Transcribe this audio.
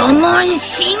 我们行